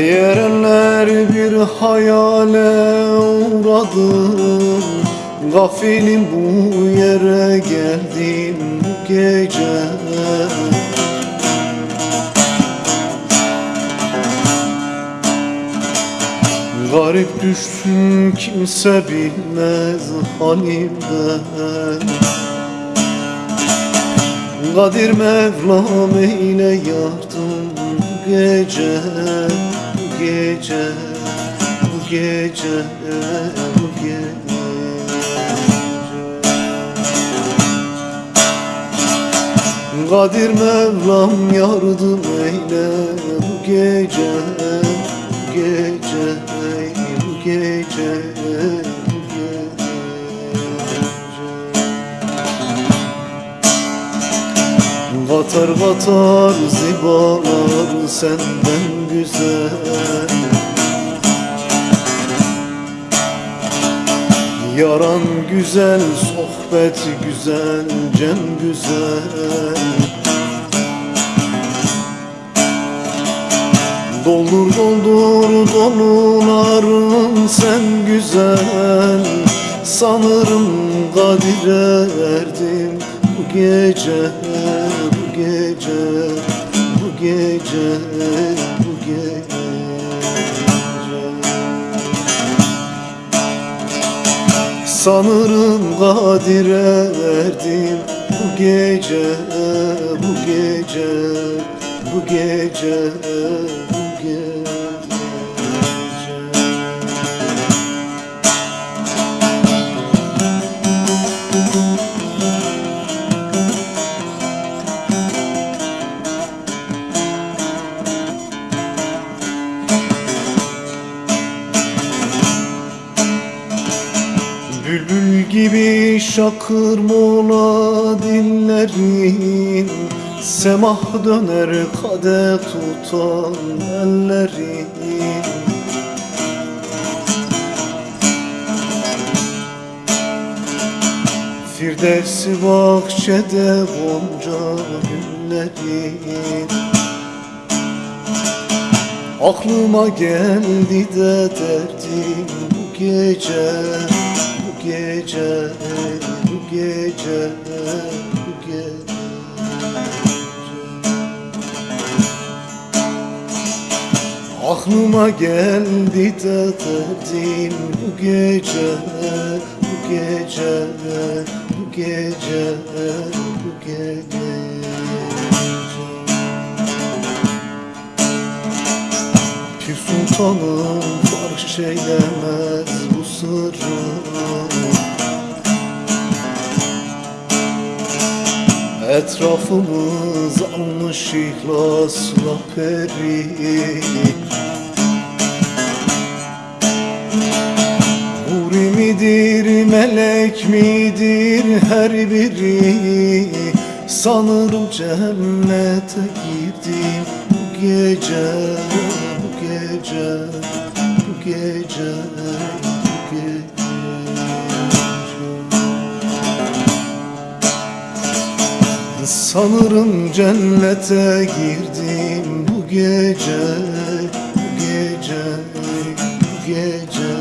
Benzer bir hayale uğradım Gafilim bu yere geldim bu gece. Garip düştüm kimse bilmez halimden Kadir Mevlam eyle yardım gece gece Bu gece Bu gece. Kadir Mevlam yardım eyle bu gece Bu gece Bu gece Katar katar zibalar senden güzel. Yaran güzel, sohbet güzel, cem güzel. Doldur doldur doluların sen güzel. Sanırım kadire erdim bu gece gece, bu gece Sanırım kadire erdim bu gece, bu gece, bu gece, bu gece. Gibi şakır mola dillerin Semah döner kade tutan ellerin. Firdevsi bahçede gonca güllerin Aklıma geldi de derdim bu gece gece, bu gece, bu gece. Aklıma geldi de derdim bu gece Bu gece, bu gece, bu gece. Pir sultanım fark eylemez bu sırrı Etrafımız almış ihlasla peri Huri midir, melek midir her biri? Sanırım cennete girdim bu gece Bu gece, bu gece, gece Sanırım cennete girdim bu gece Bu gece, bu gece